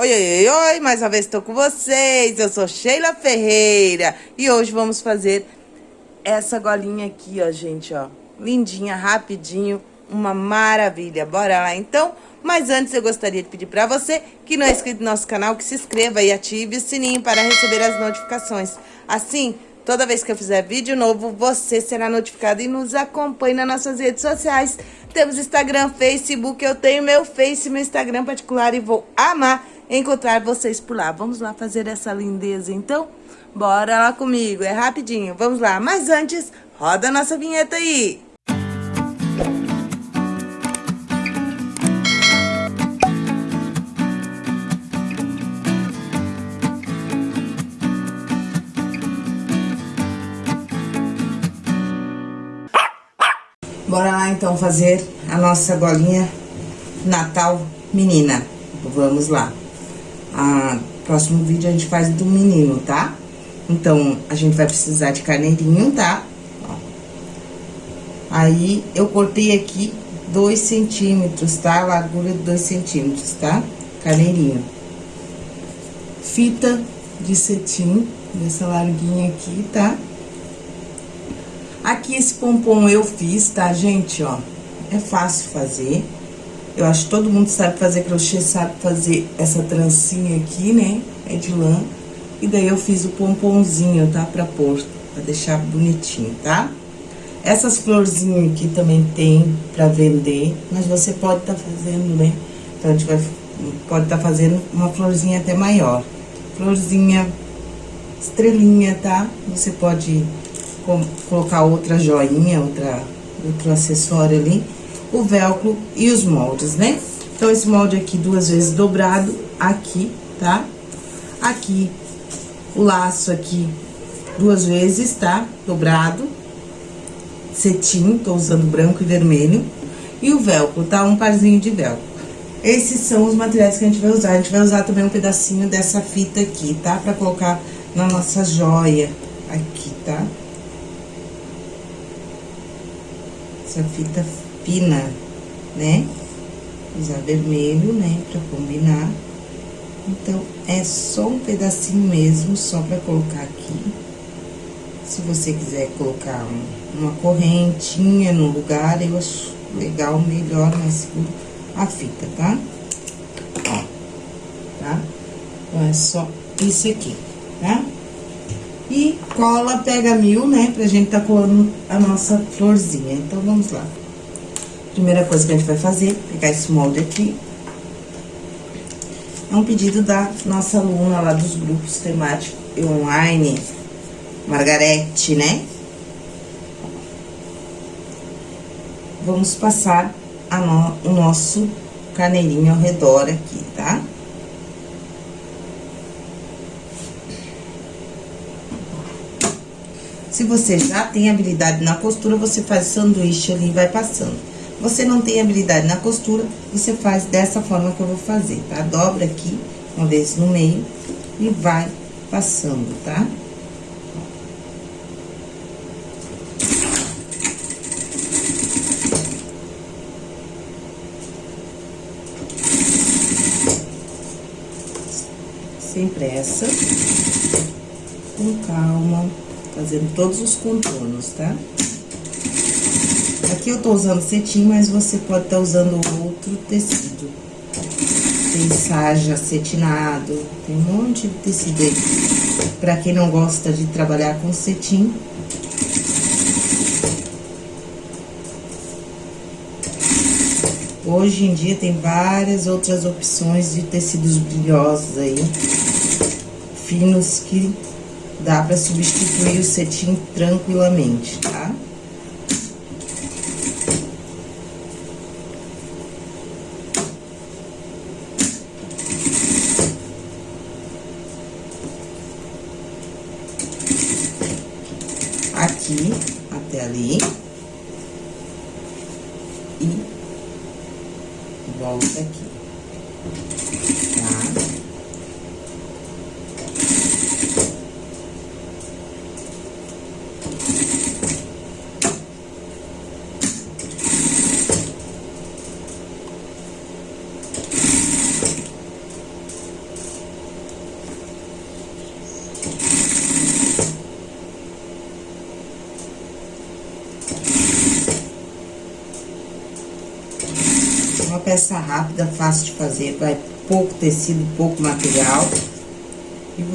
Oi, oi, oi, mais uma vez estou com vocês. Eu sou Sheila Ferreira e hoje vamos fazer essa golinha aqui, ó, gente, ó. Lindinha, rapidinho, uma maravilha. Bora lá, então? Mas antes eu gostaria de pedir para você que não é inscrito no nosso canal, que se inscreva e ative o sininho para receber as notificações. Assim, toda vez que eu fizer vídeo novo, você será notificado e nos acompanhe nas nossas redes sociais. Temos Instagram, Facebook, eu tenho meu Face, meu Instagram particular e vou amar encontrar vocês por lá. Vamos lá fazer essa lindeza, então? Bora lá comigo, é rapidinho, vamos lá. Mas antes, roda a nossa vinheta aí. Bora lá então fazer a nossa golinha Natal menina. Vamos lá. A próximo vídeo a gente faz do menino, tá? Então, a gente vai precisar de carneirinho, tá? Aí, eu cortei aqui dois centímetros, tá? Largura de dois centímetros, tá? Carneirinho. Fita de cetim, dessa larguinha aqui, tá? Aqui, esse pompom eu fiz, tá, gente, ó? É fácil fazer. Eu acho que todo mundo sabe fazer crochê, sabe fazer essa trancinha aqui, né? É de lã. E daí eu fiz o pomponzinho, tá? Pra pôr, pra deixar bonitinho, tá? Essas florzinhas aqui também tem pra vender, mas você pode tá fazendo, né? Então, a gente vai, pode tá fazendo uma florzinha até maior. Florzinha, estrelinha, tá? Você pode colocar outra joinha, outra, outro acessório ali o velcro e os moldes, né? Então, esse molde aqui duas vezes dobrado, aqui, tá? Aqui, o laço aqui duas vezes, tá? Dobrado, cetim, tô usando branco e vermelho. E o velcro, tá? Um parzinho de velcro. Esses são os materiais que a gente vai usar. A gente vai usar também um pedacinho dessa fita aqui, tá? Pra colocar na nossa joia aqui, tá? Essa fita fina, né? Usar vermelho, né, pra combinar. Então, é só um pedacinho mesmo, só pra colocar aqui. Se você quiser colocar um, uma correntinha no lugar, eu acho legal, melhor, mais seguro, a fita, tá? Ó, tá? Então, é só isso aqui, tá? E cola pega mil, né, pra gente tá colando a nossa florzinha. Então, vamos lá. Primeira coisa que a gente vai fazer, pegar esse molde aqui. É um pedido da nossa aluna lá dos grupos temáticos online, Margarete, né? Vamos passar no, o nosso caneirinho ao redor aqui, tá? Se você já tem habilidade na costura, você faz sanduíche ali e vai passando. Você não tem habilidade na costura, você faz dessa forma que eu vou fazer, tá? Dobra aqui, uma vez no meio, e vai passando, tá? Sem pressa, com calma, fazendo todos os contornos, tá? Aqui eu tô usando cetim, mas você pode estar tá usando outro tecido. Tem saja cetinado, tem um monte de tecido aí. Pra quem não gosta de trabalhar com cetim, Hoje em dia tem várias outras opções de tecidos brilhosos aí, finos, que dá pra substituir o cetim tranquilamente, tá? Uma peça rápida, fácil de fazer, vai pouco tecido, pouco material.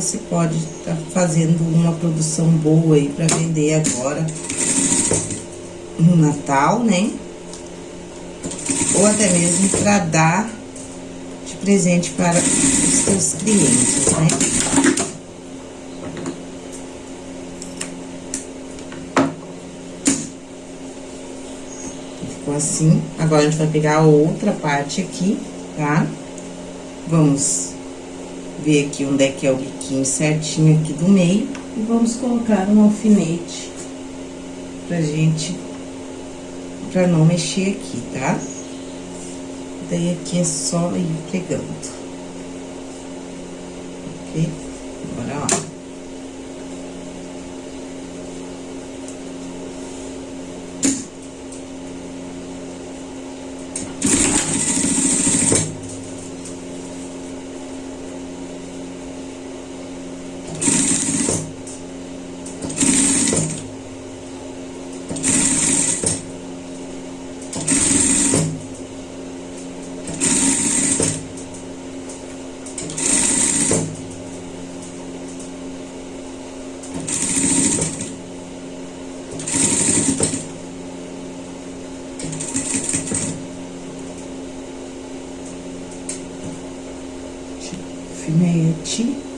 Você pode estar tá fazendo uma produção boa aí para vender agora no Natal, né? Ou até mesmo para dar de presente para os seus clientes, né? Ficou assim. Agora, a gente vai pegar a outra parte aqui, tá? Vamos ver aqui onde é que é o biquinho certinho aqui do meio. E vamos colocar um alfinete pra gente, pra não mexer aqui, tá? Daí, aqui é só ir pegando. Ok? Agora, ó. alfinete.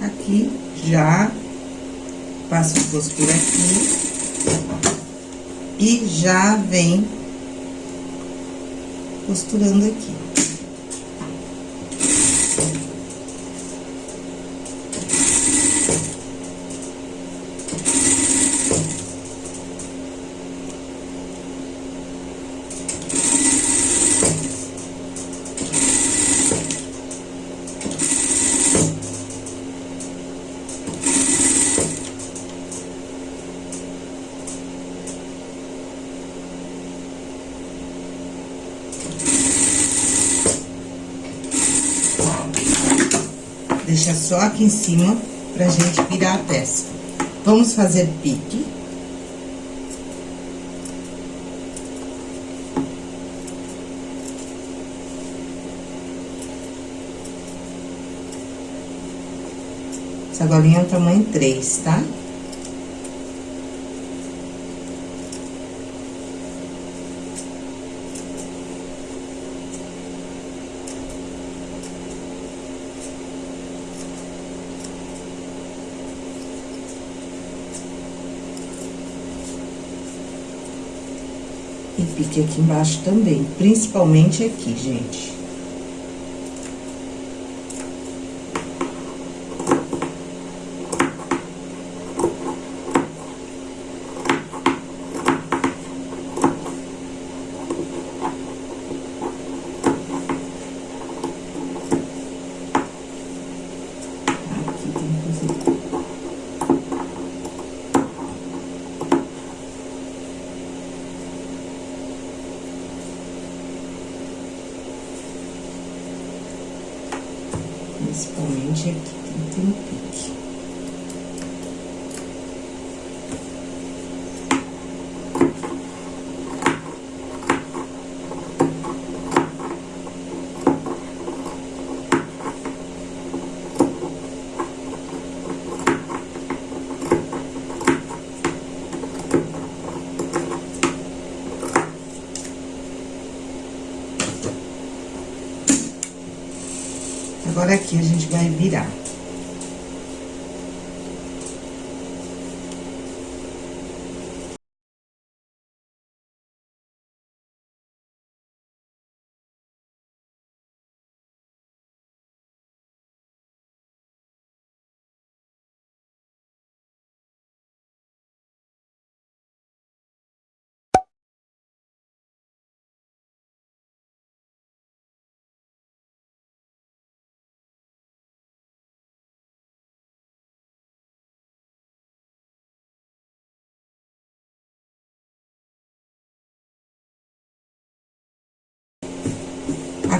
Aqui, já aqui. E já vem costurando aqui. Deixa só aqui em cima pra gente virar a peça. Vamos fazer pique. Essa golinha é o tamanho 3, tá? E pique aqui embaixo também, principalmente aqui, gente. Principalmente aqui, tem que ter um pique. Agora, aqui, a gente vai virar.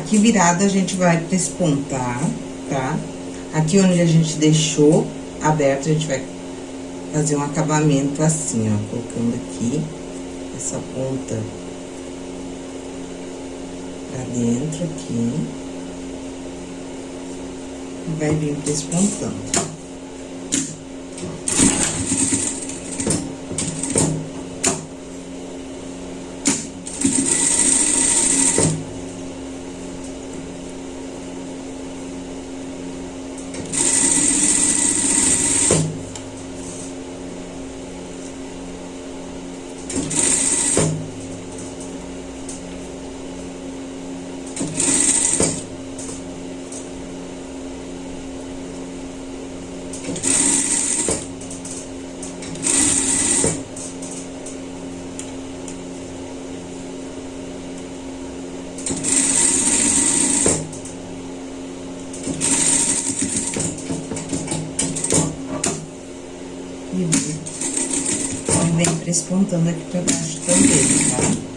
Aqui virada, a gente vai despontar, tá? Aqui onde a gente deixou aberto, a gente vai fazer um acabamento assim, ó, colocando aqui essa ponta pra dentro aqui. Vai vir despontando. Despontando aqui pra baixo também, tá?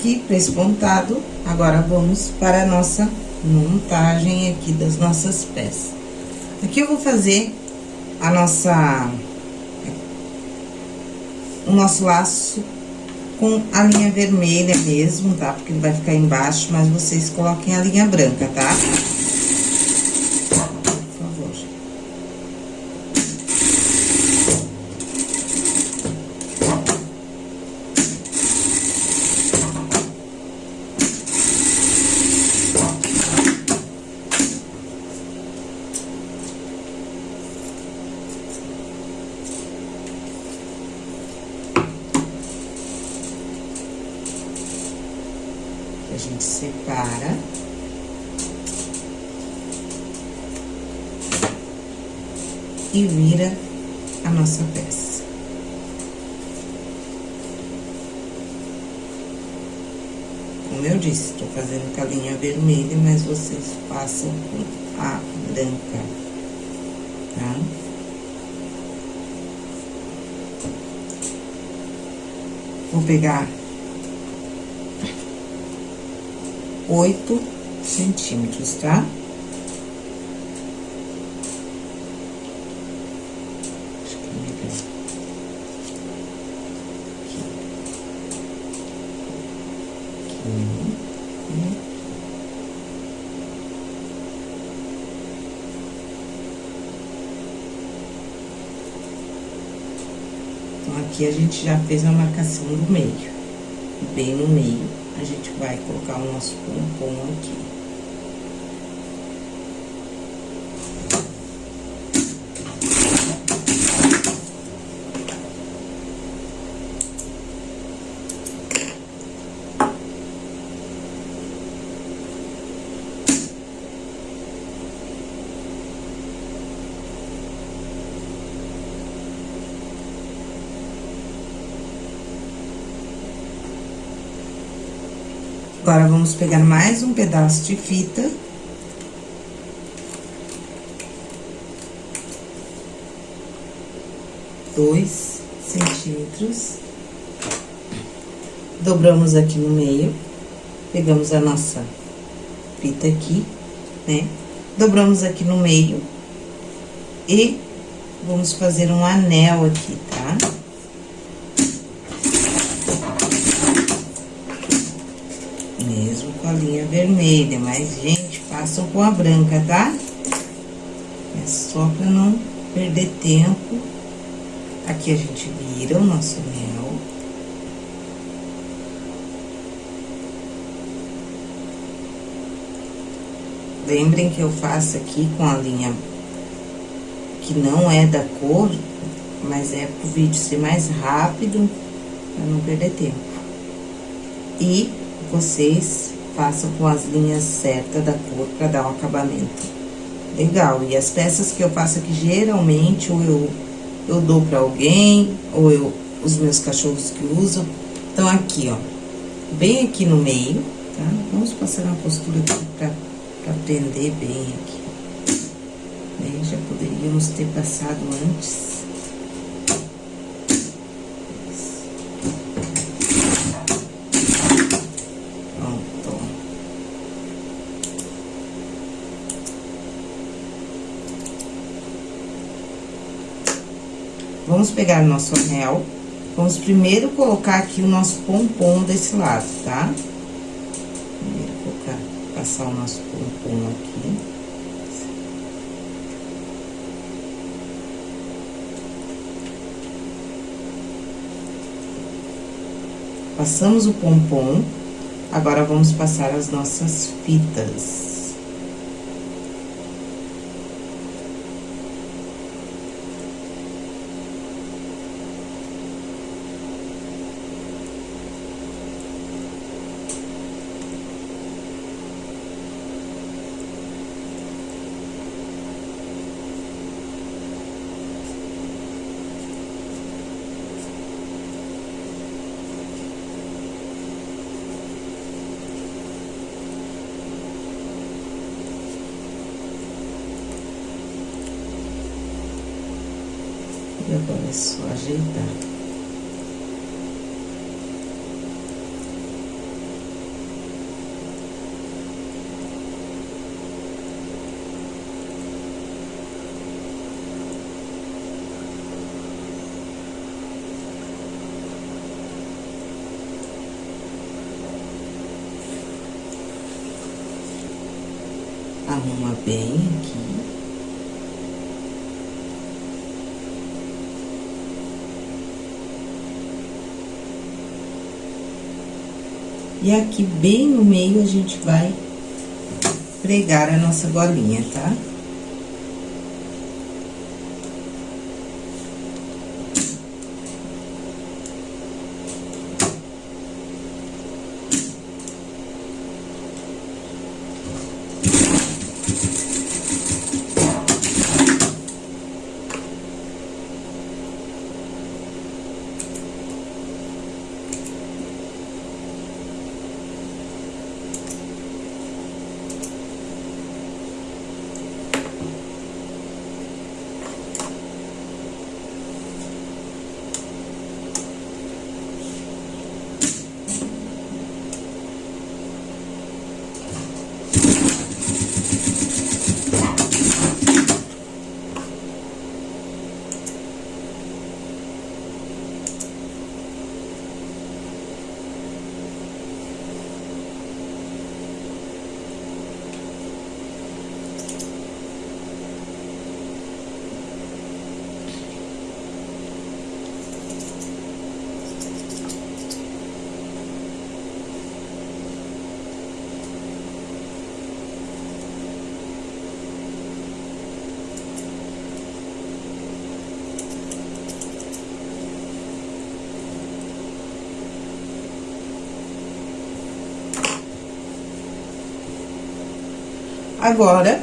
aqui pespontado. Agora, vamos para a nossa montagem aqui das nossas peças. Aqui eu vou fazer a nossa... O nosso laço com a linha vermelha mesmo, tá? Porque ele vai ficar embaixo, mas vocês coloquem a linha branca, tá? Tá? gente separa. E vira a nossa peça. Como eu disse, tô fazendo com a linha vermelha, mas vocês façam com a branca, tá? Vou pegar oito centímetros, tá? Acho que é melhor. Aqui. Aqui. Então, aqui a gente já fez a marcação do meio, bem no meio a gente vai colocar o nosso pompom aqui. Agora, vamos pegar mais um pedaço de fita. Dois centímetros. Dobramos aqui no meio. Pegamos a nossa fita aqui, né? Dobramos aqui no meio. E vamos fazer um anel aqui, tá? Linha vermelha, mas, gente, façam com a branca, tá? É só pra não perder tempo Aqui a gente vira o nosso mel. Lembrem que eu faço aqui com a linha que não é da cor, mas é pro vídeo ser mais rápido, pra não perder tempo. E vocês façam com as linhas certas da cor pra dar um acabamento legal. E as peças que eu faço aqui, geralmente, ou eu, eu dou pra alguém, ou eu, os meus cachorros que usam. Então, aqui, ó, bem aqui no meio, tá? Vamos passar uma postura aqui pra prender bem aqui. Bem, já poderíamos ter passado antes. Vamos pegar nosso anel. Vamos primeiro colocar aqui o nosso pompom desse lado, tá? Primeiro colocar, passar o nosso pompom aqui. Passamos o pompom, agora vamos passar as nossas fitas. E agora é só ajeitar. Arruma bem aqui. E aqui bem no meio a gente vai pregar a nossa golinha, tá? Agora,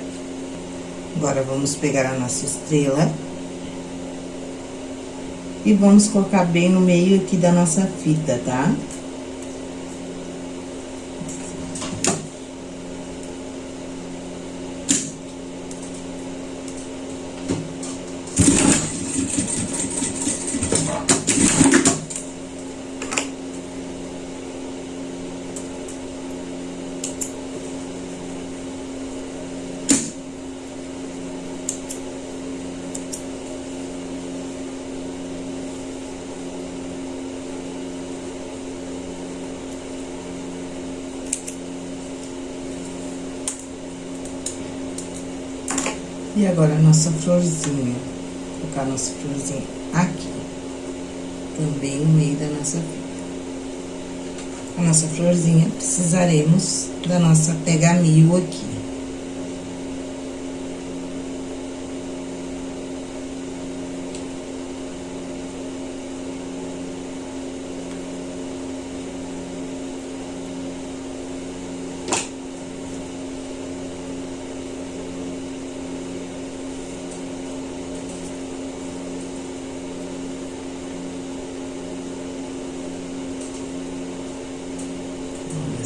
agora vamos pegar a nossa estrela. E vamos colocar bem no meio aqui da nossa fita, tá? Tá? E agora a nossa florzinha. Vou colocar a nossa florzinha aqui. também no meio da nossa fita. A nossa florzinha, precisaremos da nossa pega-mil aqui.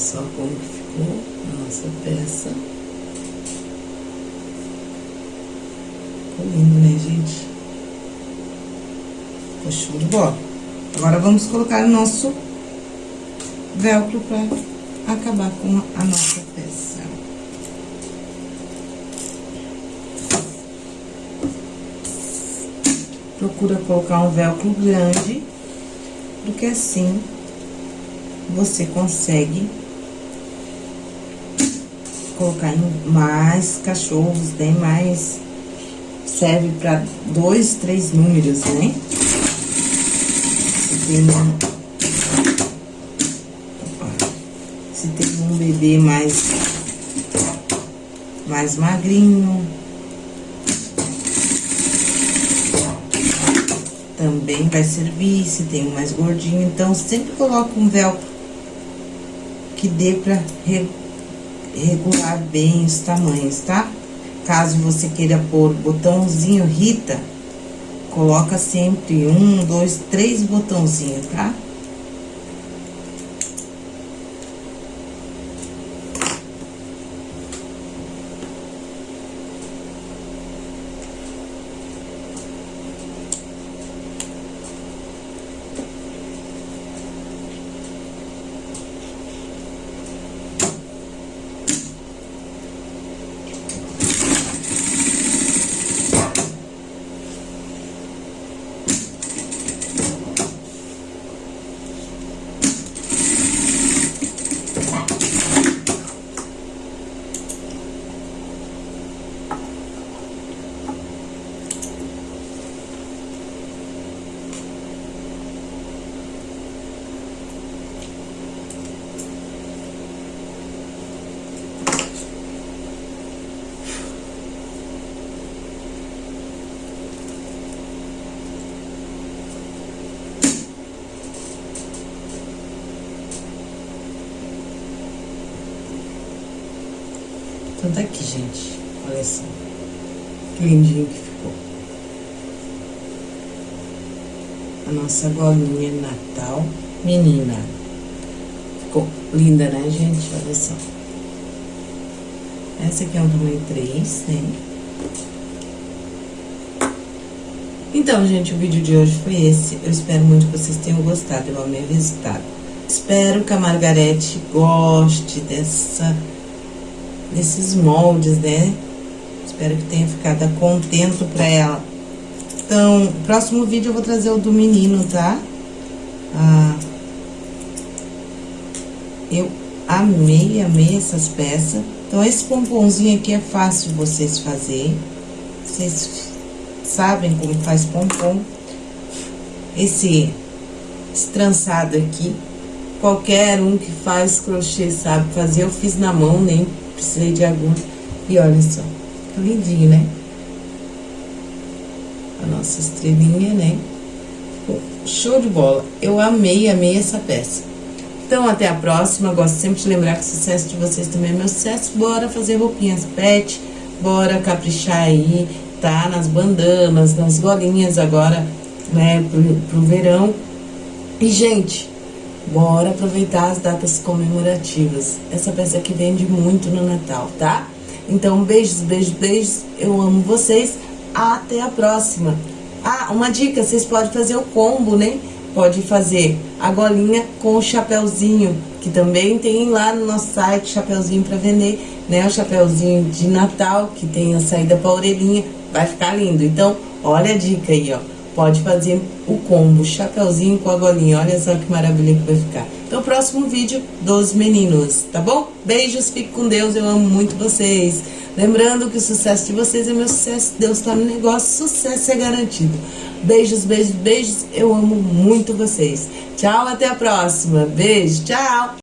só como ficou a nossa peça. Ficou lindo, né, gente? Ficou show de bola. Agora, vamos colocar o nosso velcro pra acabar com a nossa peça. Procura colocar um velcro grande, porque assim você consegue colocar mais cachorros, né? Mais serve para dois, três números, né? Se tem um, se tem um bebê mais mais magrinho, também vai servir, se tem um mais gordinho, então sempre coloca um velcro que dê pra regular bem os tamanhos, tá? Caso você queira pôr botãozinho Rita, coloca sempre um, dois, três botãozinhos, tá? Então, tá aqui, gente. Olha só. Que lindinho que ficou. A nossa golinha Natal menina. Ficou linda, né, gente? Olha só. Essa aqui é um tamanho 3, né? Então, gente, o vídeo de hoje foi esse. Eu espero muito que vocês tenham gostado. Eu amei o resultado. Espero que a Margarete goste dessa desses moldes, né? Espero que tenha ficado contento pra ela. Então, próximo vídeo eu vou trazer o do menino, tá? Ah, eu amei, amei essas peças. Então, esse pomponzinho aqui é fácil vocês fazerem. Vocês sabem como faz pompom. Esse, esse trançado aqui, qualquer um que faz crochê sabe fazer. Eu fiz na mão, nem precisei de agulha. E olha só, lindinho, né? A nossa estrelinha, né? Show de bola. Eu amei, amei essa peça. Então, até a próxima. Gosto sempre de lembrar que o sucesso de vocês também é meu sucesso. Bora fazer roupinhas pet, bora caprichar aí, tá? Nas bandanas, nas golinhas agora, né, pro, pro verão. E, gente, Bora aproveitar as datas comemorativas. Essa peça aqui vende muito no Natal, tá? Então, beijos, beijos, beijos. Eu amo vocês. Até a próxima. Ah, uma dica, vocês podem fazer o combo, né? Pode fazer a golinha com o chapéuzinho, que também tem lá no nosso site chapéuzinho para vender, né? O chapéuzinho de Natal, que tem a saída pra orelhinha, vai ficar lindo. Então, olha a dica aí, ó pode fazer o combo chapeuzinho com a golinha. Olha só que maravilha que vai ficar. no próximo vídeo dos meninos, tá bom? Beijos, fique com Deus, eu amo muito vocês. Lembrando que o sucesso de vocês é meu sucesso, Deus está no negócio, sucesso é garantido. Beijos, beijos, beijos, eu amo muito vocês. Tchau, até a próxima. Beijo, tchau!